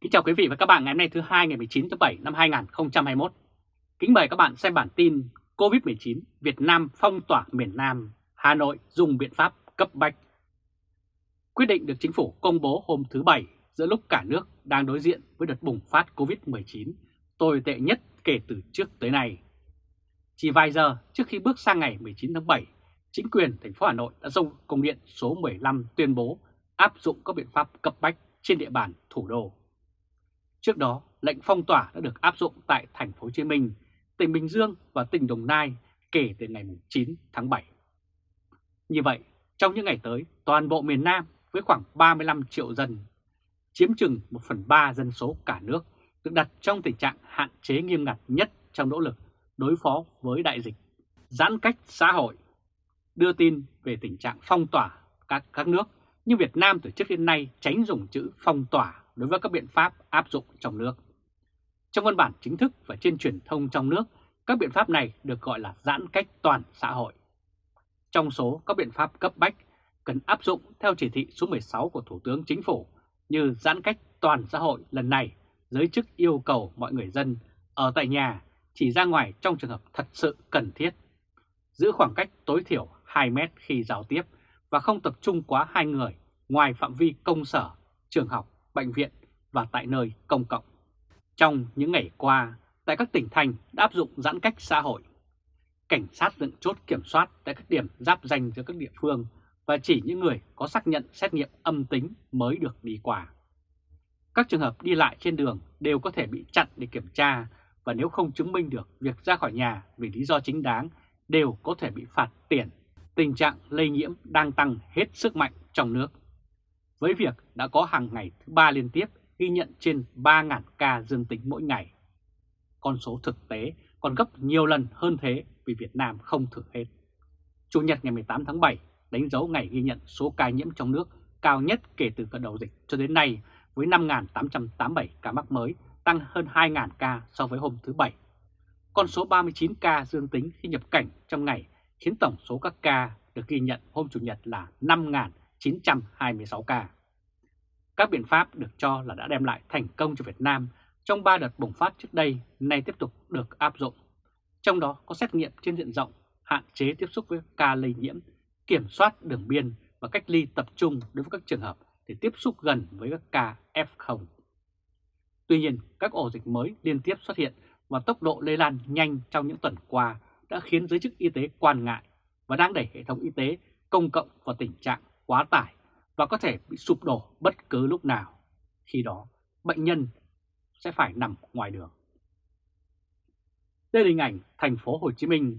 Kính chào quý vị và các bạn ngày hôm nay thứ hai ngày 19 tháng 7 năm 2021. Kính mời các bạn xem bản tin COVID-19 Việt Nam phong tỏa miền Nam, Hà Nội dùng biện pháp cấp bách. Quyết định được chính phủ công bố hôm thứ Bảy giữa lúc cả nước đang đối diện với đợt bùng phát COVID-19 tồi tệ nhất kể từ trước tới nay. Chỉ vài giờ trước khi bước sang ngày 19 tháng 7, chính quyền thành phố Hà Nội đã dùng công điện số 15 tuyên bố áp dụng các biện pháp cấp bách trên địa bàn thủ đô. Trước đó, lệnh phong tỏa đã được áp dụng tại thành phố Hồ Chí Minh, tỉnh Bình Dương và tỉnh Đồng Nai kể từ ngày 9 tháng 7. Như vậy, trong những ngày tới, toàn bộ miền Nam với khoảng 35 triệu dân, chiếm chừng 1 phần 3 dân số cả nước, được đặt trong tình trạng hạn chế nghiêm ngặt nhất trong nỗ lực đối phó với đại dịch, giãn cách xã hội. Đưa tin về tình trạng phong tỏa các các nước, nhưng Việt Nam từ trước đến nay tránh dùng chữ phong tỏa đối với các biện pháp áp dụng trong nước. Trong văn bản chính thức và trên truyền thông trong nước, các biện pháp này được gọi là giãn cách toàn xã hội. Trong số các biện pháp cấp bách cần áp dụng theo chỉ thị số 16 của Thủ tướng Chính phủ như giãn cách toàn xã hội lần này, giới chức yêu cầu mọi người dân ở tại nhà chỉ ra ngoài trong trường hợp thật sự cần thiết, giữ khoảng cách tối thiểu 2 mét khi giao tiếp và không tập trung quá hai người ngoài phạm vi công sở, trường học bệnh viện và tại nơi công cộng. Trong những ngày qua, tại các tỉnh thành đã áp dụng giãn cách xã hội. Cảnh sát dựng chốt kiểm soát tại các điểm giáp danh giữa các địa phương và chỉ những người có xác nhận xét nghiệm âm tính mới được đi qua. Các trường hợp đi lại trên đường đều có thể bị chặn để kiểm tra và nếu không chứng minh được việc ra khỏi nhà vì lý do chính đáng đều có thể bị phạt tiền. Tình trạng lây nhiễm đang tăng hết sức mạnh trong nước với việc đã có hàng ngày thứ ba liên tiếp ghi nhận trên 3.000 ca dương tính mỗi ngày. Con số thực tế còn gấp nhiều lần hơn thế vì Việt Nam không thử hết. Chủ nhật ngày 18 tháng 7 đánh dấu ngày ghi nhận số ca nhiễm trong nước cao nhất kể từ khởi đầu dịch cho đến nay với 5.887 ca mắc mới, tăng hơn 2.000 ca so với hôm thứ Bảy. Con số 39 ca dương tính khi nhập cảnh trong ngày khiến tổng số các ca được ghi nhận hôm Chủ nhật là 5.926 ca. Các biện pháp được cho là đã đem lại thành công cho Việt Nam trong 3 đợt bùng phát trước đây nay tiếp tục được áp dụng. Trong đó có xét nghiệm trên diện rộng, hạn chế tiếp xúc với ca lây nhiễm, kiểm soát đường biên và cách ly tập trung đối với các trường hợp để tiếp xúc gần với các ca F0. Tuy nhiên, các ổ dịch mới liên tiếp xuất hiện và tốc độ lây lan nhanh trong những tuần qua đã khiến giới chức y tế quan ngại và đang đẩy hệ thống y tế công cộng vào tình trạng quá tải và có thể bị sụp đổ bất cứ lúc nào. Khi đó, bệnh nhân sẽ phải nằm ngoài đường. Đây là hình ảnh thành phố Hồ Chí Minh,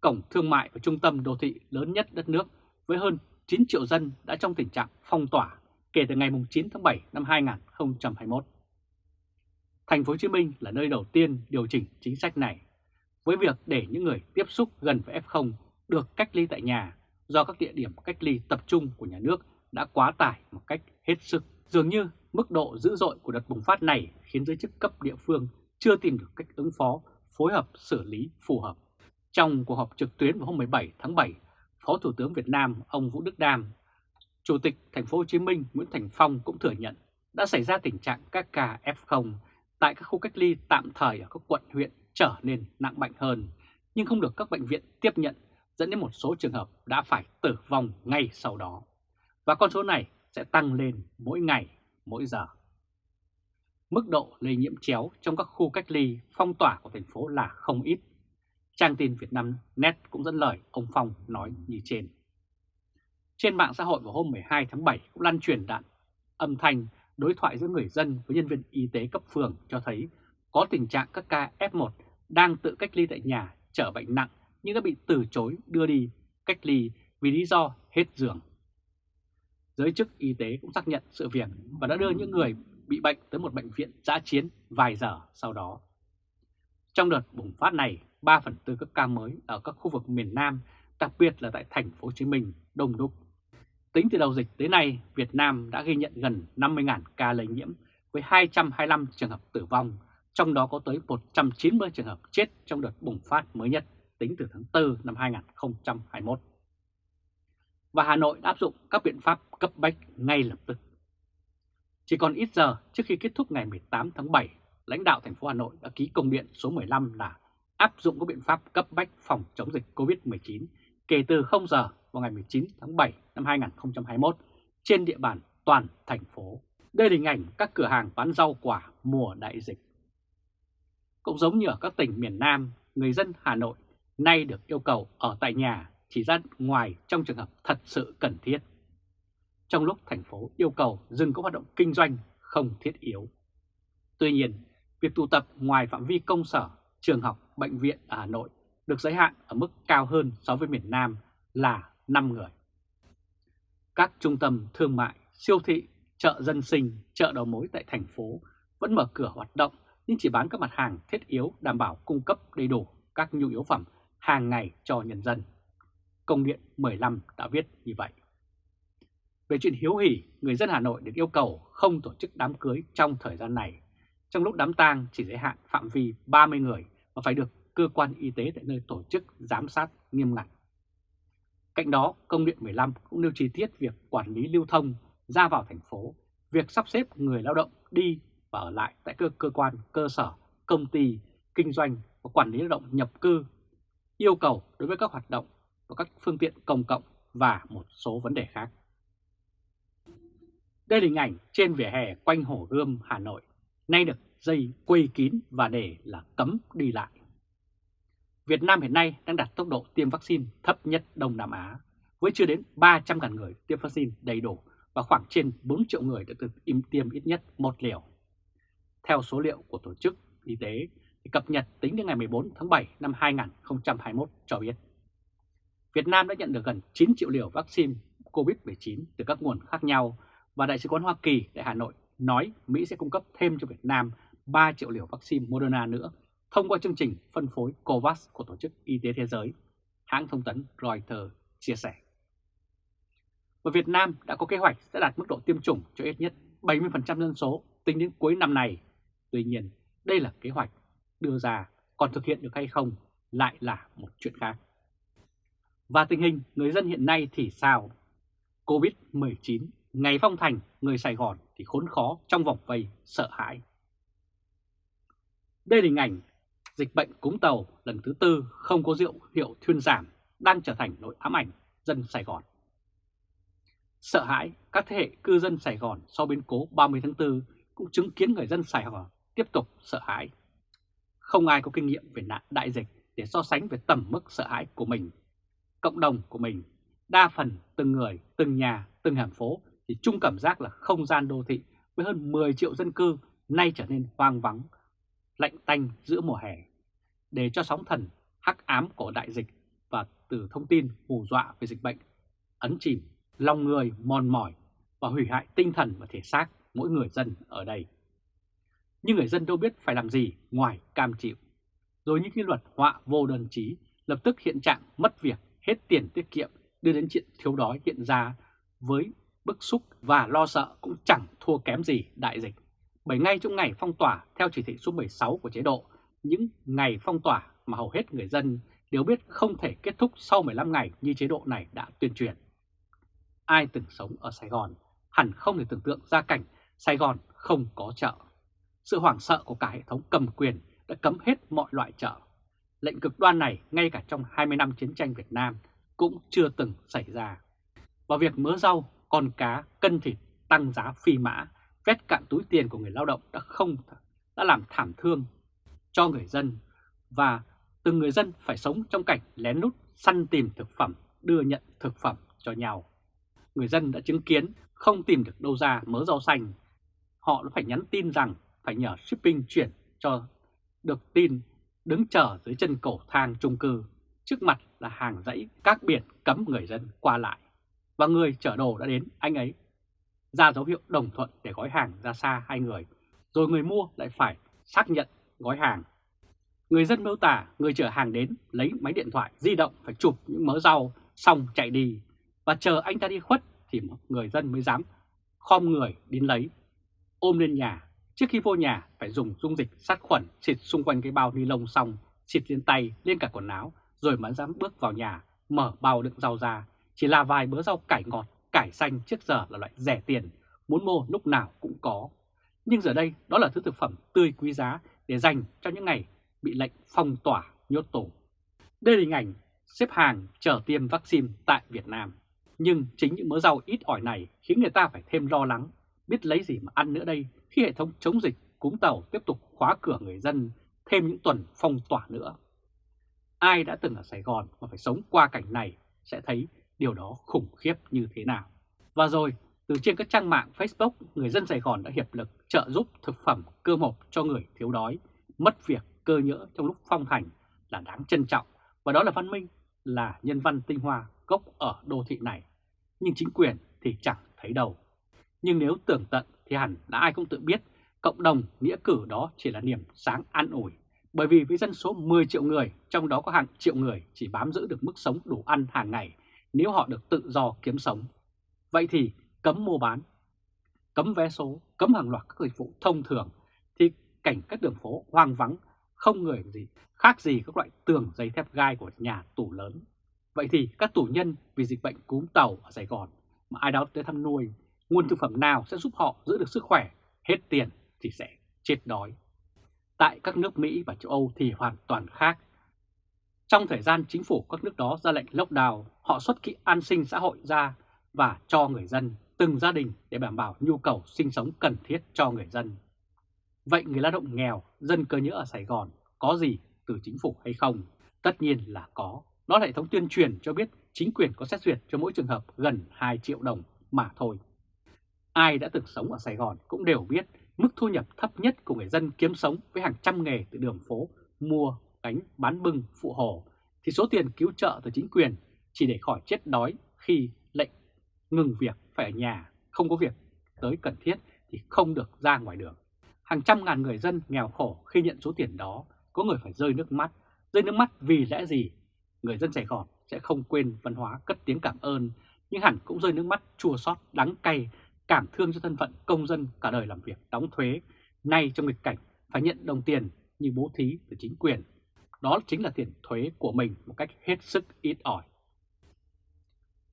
cổng thương mại và trung tâm đô thị lớn nhất đất nước với hơn 9 triệu dân đã trong tình trạng phong tỏa kể từ ngày 9 tháng 7 năm 2021. Thành phố Hồ Chí Minh là nơi đầu tiên điều chỉnh chính sách này với việc để những người tiếp xúc gần với F0 được cách ly tại nhà do các địa điểm cách ly tập trung của nhà nước đã quá tải một cách hết sức. Dường như mức độ dữ dội của đợt bùng phát này khiến giới chức cấp địa phương chưa tìm được cách ứng phó, phối hợp xử lý phù hợp. Trong cuộc họp trực tuyến vào hôm 17 tháng 7, Phó Thủ tướng Việt Nam ông Vũ Đức Đam, Chủ tịch Thành phố Hồ Chí Minh Nguyễn Thành Phong cũng thừa nhận đã xảy ra tình trạng các ca F0 tại các khu cách ly tạm thời ở các quận huyện trở nên nặng bệnh hơn, nhưng không được các bệnh viện tiếp nhận dẫn đến một số trường hợp đã phải tử vong ngay sau đó. Và con số này sẽ tăng lên mỗi ngày, mỗi giờ. Mức độ lây nhiễm chéo trong các khu cách ly phong tỏa của thành phố là không ít. Trang tin Việt Nam Net cũng dẫn lời ông Phong nói như trên. Trên mạng xã hội vào hôm 12 tháng 7 cũng lan truyền đạn âm thanh đối thoại giữa người dân với nhân viên y tế cấp phường cho thấy có tình trạng các ca F1 đang tự cách ly tại nhà trở bệnh nặng nhưng đã bị từ chối đưa đi cách ly vì lý do hết giường. Giới chức y tế cũng xác nhận sự việc và đã đưa những người bị bệnh tới một bệnh viện giã chiến vài giờ sau đó. Trong đợt bùng phát này, 3 phần tư các ca mới ở các khu vực miền Nam, đặc biệt là tại thành phố Hồ Chí Minh, đông đúc. Tính từ đầu dịch tới nay, Việt Nam đã ghi nhận gần 50.000 ca lây nhiễm với 225 trường hợp tử vong, trong đó có tới 190 trường hợp chết trong đợt bùng phát mới nhất tính từ tháng 4 năm 2021. Và Hà Nội áp dụng các biện pháp cấp bách ngay lập tức. Chỉ còn ít giờ trước khi kết thúc ngày 18 tháng 7, lãnh đạo thành phố Hà Nội đã ký công điện số 15 là áp dụng các biện pháp cấp bách phòng chống dịch COVID-19 kể từ 0 giờ vào ngày 19 tháng 7 năm 2021 trên địa bàn toàn thành phố. Đây là hình ảnh các cửa hàng bán rau quả mùa đại dịch. Cũng giống như ở các tỉnh miền Nam, người dân Hà Nội nay được yêu cầu ở tại nhà chỉ ra ngoài trong trường hợp thật sự cần thiết. Trong lúc thành phố yêu cầu dừng các hoạt động kinh doanh không thiết yếu. Tuy nhiên, việc tụ tập ngoài phạm vi công sở, trường học, bệnh viện ở Hà Nội được giới hạn ở mức cao hơn so với miền Nam là 5 người. Các trung tâm thương mại, siêu thị, chợ dân sinh, chợ đầu mối tại thành phố vẫn mở cửa hoạt động nhưng chỉ bán các mặt hàng thiết yếu đảm bảo cung cấp đầy đủ các nhu yếu phẩm hàng ngày cho nhân dân. Công điện 15 đã viết như vậy. Về chuyện hiếu hỉ, người dân Hà Nội được yêu cầu không tổ chức đám cưới trong thời gian này. Trong lúc đám tang chỉ giới hạn phạm vi 30 người và phải được cơ quan y tế tại nơi tổ chức giám sát nghiêm ngặt. Cạnh đó, công điện 15 cũng nêu chi tiết việc quản lý lưu thông ra vào thành phố, việc sắp xếp người lao động đi và ở lại tại cơ cơ quan, cơ sở, công ty, kinh doanh và quản lý lao động nhập cư, yêu cầu đối với các hoạt động và các phương tiện công cộng và một số vấn đề khác. Đây là hình ảnh trên vỉa hè quanh Hồ Gươm, Hà Nội, nay được dây quây kín và để là cấm đi lại. Việt Nam hiện nay đang đạt tốc độ tiêm vaccine thấp nhất Đông Nam Á, với chưa đến 300.000 người tiêm vaccine đầy đủ và khoảng trên 4 triệu người đã được tiêm ít nhất một liều. Theo số liệu của Tổ chức Y tế thì cập nhật tính đến ngày 14 tháng 7 năm 2021 cho biết, Việt Nam đã nhận được gần 9 triệu liều vaccine COVID-19 từ các nguồn khác nhau và Đại sứ quán Hoa Kỳ tại Hà Nội nói Mỹ sẽ cung cấp thêm cho Việt Nam 3 triệu liều vaccine Moderna nữa thông qua chương trình phân phối COVAX của Tổ chức Y tế Thế giới, hãng thông tấn Reuters chia sẻ. Và Việt Nam đã có kế hoạch sẽ đạt mức độ tiêm chủng cho ít nhất 70% dân số tính đến cuối năm này. Tuy nhiên, đây là kế hoạch đưa ra, còn thực hiện được hay không lại là một chuyện khác. Và tình hình người dân hiện nay thì sao? Covid-19, ngày phong thành, người Sài Gòn thì khốn khó trong vòng vây sợ hãi. Đây là hình ảnh dịch bệnh cúm tàu lần thứ tư không có rượu hiệu thuyên giảm đang trở thành nỗi ám ảnh dân Sài Gòn. Sợ hãi, các thế hệ cư dân Sài Gòn sau biến cố 30 tháng 4 cũng chứng kiến người dân Sài Gòn tiếp tục sợ hãi. Không ai có kinh nghiệm về nạn đại dịch để so sánh về tầm mức sợ hãi của mình, cộng đồng của mình. Đa phần từng người, từng nhà, từng hẻm phố thì chung cảm giác là không gian đô thị với hơn 10 triệu dân cư nay trở nên hoang vắng, lạnh tanh giữa mùa hè. Để cho sóng thần hắc ám của đại dịch và từ thông tin hù dọa về dịch bệnh ấn chìm lòng người mòn mỏi và hủy hại tinh thần và thể xác mỗi người dân ở đây. Nhưng người dân đâu biết phải làm gì ngoài cam chịu. Rồi những cái luật họa vô đơn chí lập tức hiện trạng mất việc, hết tiền tiết kiệm đưa đến chuyện thiếu đói hiện ra với bức xúc và lo sợ cũng chẳng thua kém gì đại dịch. Bởi ngay trong ngày phong tỏa theo chỉ thị số 16 của chế độ, những ngày phong tỏa mà hầu hết người dân đều biết không thể kết thúc sau 15 ngày như chế độ này đã tuyên truyền. Ai từng sống ở Sài Gòn hẳn không thể tưởng tượng ra cảnh Sài Gòn không có chợ. Sự hoảng sợ của cả hệ thống cầm quyền đã cấm hết mọi loại chợ. Lệnh cực đoan này ngay cả trong 20 năm chiến tranh Việt Nam cũng chưa từng xảy ra. Và việc mớ rau, con cá, cân thịt tăng giá phi mã, vét cạn túi tiền của người lao động đã không đã làm thảm thương cho người dân và từng người dân phải sống trong cảnh lén lút săn tìm thực phẩm, đưa nhận thực phẩm cho nhau. Người dân đã chứng kiến không tìm được đâu ra mớ rau xanh. Họ đã phải nhắn tin rằng phải nhờ shipping chuyển cho được tin đứng chờ dưới chân cầu thang trung cư. Trước mặt là hàng dãy các biển cấm người dân qua lại. Và người chở đồ đã đến anh ấy ra dấu hiệu đồng thuận để gói hàng ra xa hai người. Rồi người mua lại phải xác nhận gói hàng. Người dân miêu tả người chở hàng đến lấy máy điện thoại di động phải chụp những mớ rau xong chạy đi và chờ anh ta đi khuất thì người dân mới dám khom người đến lấy, ôm lên nhà. Trước khi vô nhà phải dùng dung dịch sát khuẩn xịt xung quanh cái bao ni lông xong, xịt lên tay, lên cả quần áo, rồi mới dám bước vào nhà, mở bao đựng rau ra. Chỉ là vài bữa rau cải ngọt, cải xanh trước giờ là loại rẻ tiền, muốn mua lúc nào cũng có. Nhưng giờ đây đó là thứ thực phẩm tươi quý giá để dành cho những ngày bị lệnh phong tỏa nhốt tù. Đây là hình ảnh xếp hàng chờ tiêm vaccine tại Việt Nam. Nhưng chính những mớ rau ít ỏi này khiến người ta phải thêm lo lắng, biết lấy gì mà ăn nữa đây khi hệ thống chống dịch cúm tàu tiếp tục khóa cửa người dân thêm những tuần phong tỏa nữa. Ai đã từng ở Sài Gòn mà phải sống qua cảnh này sẽ thấy điều đó khủng khiếp như thế nào. Và rồi, từ trên các trang mạng Facebook, người dân Sài Gòn đã hiệp lực trợ giúp thực phẩm cơ hộp cho người thiếu đói, mất việc cơ nhỡ trong lúc phong thành là đáng trân trọng và đó là văn minh, là nhân văn tinh hoa gốc ở đô thị này. Nhưng chính quyền thì chẳng thấy đâu. Nhưng nếu tưởng tận thì hẳn là ai cũng tự biết cộng đồng nghĩa cử đó chỉ là niềm sáng an ủi. Bởi vì với dân số 10 triệu người, trong đó có hàng triệu người chỉ bám giữ được mức sống đủ ăn hàng ngày nếu họ được tự do kiếm sống. Vậy thì cấm mua bán, cấm vé số, cấm hàng loạt các dịch vụ thông thường thì cảnh các đường phố hoang vắng, không người gì, khác gì các loại tường giấy thép gai của nhà tù lớn. Vậy thì các tù nhân vì dịch bệnh cúm tàu ở Sài Gòn mà ai đó tới thăm nuôi, nguồn thực phẩm nào sẽ giúp họ giữ được sức khỏe, hết tiền thì sẽ chết đói. Tại các nước Mỹ và châu Âu thì hoàn toàn khác. Trong thời gian chính phủ các nước đó ra lệnh lockdown, họ xuất kỹ an sinh xã hội ra và cho người dân, từng gia đình để đảm bảo nhu cầu sinh sống cần thiết cho người dân. Vậy người lao động nghèo, dân cơ nhỡ ở Sài Gòn có gì từ chính phủ hay không? Tất nhiên là có. Đó là hệ thống tuyên truyền cho biết chính quyền có xét duyệt cho mỗi trường hợp gần 2 triệu đồng mà thôi. Ai đã từng sống ở Sài Gòn cũng đều biết mức thu nhập thấp nhất của người dân kiếm sống với hàng trăm nghề từ đường phố, mua, gánh, bán bưng, phụ hồ, thì số tiền cứu trợ từ chính quyền chỉ để khỏi chết đói khi lệnh ngừng việc phải ở nhà, không có việc tới cần thiết thì không được ra ngoài đường. Hàng trăm ngàn người dân nghèo khổ khi nhận số tiền đó, có người phải rơi nước mắt. Rơi nước mắt vì lẽ gì? Người dân Sài Gòn sẽ không quên văn hóa cất tiếng cảm ơn, nhưng hẳn cũng rơi nước mắt chua xót đắng cay cảm thương cho thân phận công dân cả đời làm việc đóng thuế, nay trong nghịch cảnh phải nhận đồng tiền như bố thí từ chính quyền. Đó chính là tiền thuế của mình một cách hết sức ít ỏi.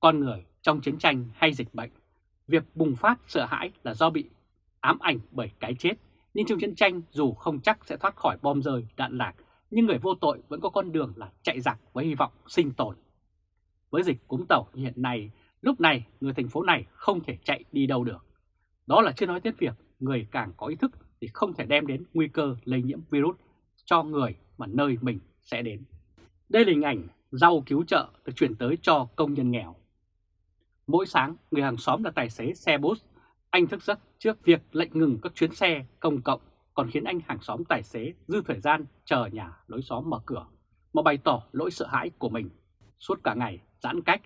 Con người trong chiến tranh hay dịch bệnh, việc bùng phát sợ hãi là do bị ám ảnh bởi cái chết. Nhưng trong chiến tranh dù không chắc sẽ thoát khỏi bom rơi, đạn lạc, nhưng người vô tội vẫn có con đường là chạy giặc với hy vọng sinh tồn. Với dịch cúm tàu như hiện nay, Lúc này người thành phố này không thể chạy đi đâu được. Đó là chưa nói đến việc người càng có ý thức thì không thể đem đến nguy cơ lây nhiễm virus cho người mà nơi mình sẽ đến. Đây là hình ảnh rau cứu trợ được chuyển tới cho công nhân nghèo. Mỗi sáng, người hàng xóm là tài xế xe bus. Anh thức giấc trước việc lệnh ngừng các chuyến xe công cộng còn khiến anh hàng xóm tài xế dư thời gian chờ nhà lối xóm mở cửa mà bày tỏ lỗi sợ hãi của mình. Suốt cả ngày giãn cách,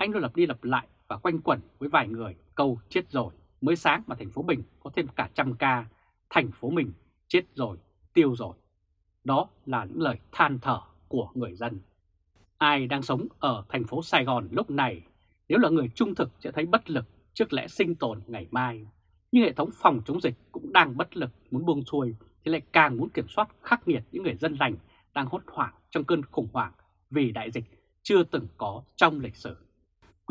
anh luôn lặp đi lặp lại và quanh quẩn với vài người câu chết rồi. Mới sáng mà thành phố Bình có thêm cả trăm ca, thành phố mình chết rồi, tiêu rồi. Đó là những lời than thở của người dân. Ai đang sống ở thành phố Sài Gòn lúc này, nếu là người trung thực sẽ thấy bất lực trước lẽ sinh tồn ngày mai. Nhưng hệ thống phòng chống dịch cũng đang bất lực muốn buông xuôi thì lại càng muốn kiểm soát khắc nghiệt những người dân lành đang hốt hoảng trong cơn khủng hoảng vì đại dịch chưa từng có trong lịch sử.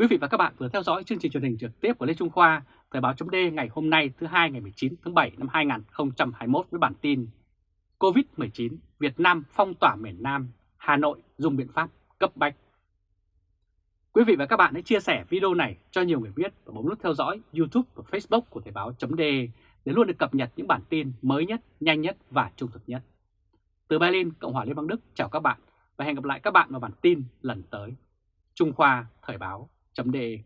Quý vị và các bạn vừa theo dõi chương trình truyền hình trực tiếp của Lê Trung Khoa, Thời báo chấm ngày hôm nay thứ hai ngày 19 tháng 7 năm 2021 với bản tin COVID-19 Việt Nam phong tỏa miền Nam, Hà Nội dùng biện pháp cấp bách. Quý vị và các bạn hãy chia sẻ video này cho nhiều người biết và bấm nút theo dõi YouTube và Facebook của Thời báo chấm để luôn được cập nhật những bản tin mới nhất, nhanh nhất và trung thực nhất. Từ Berlin, Cộng hòa Liên bang Đức chào các bạn và hẹn gặp lại các bạn vào bản tin lần tới. Trung Khoa Thời báo chấm đề.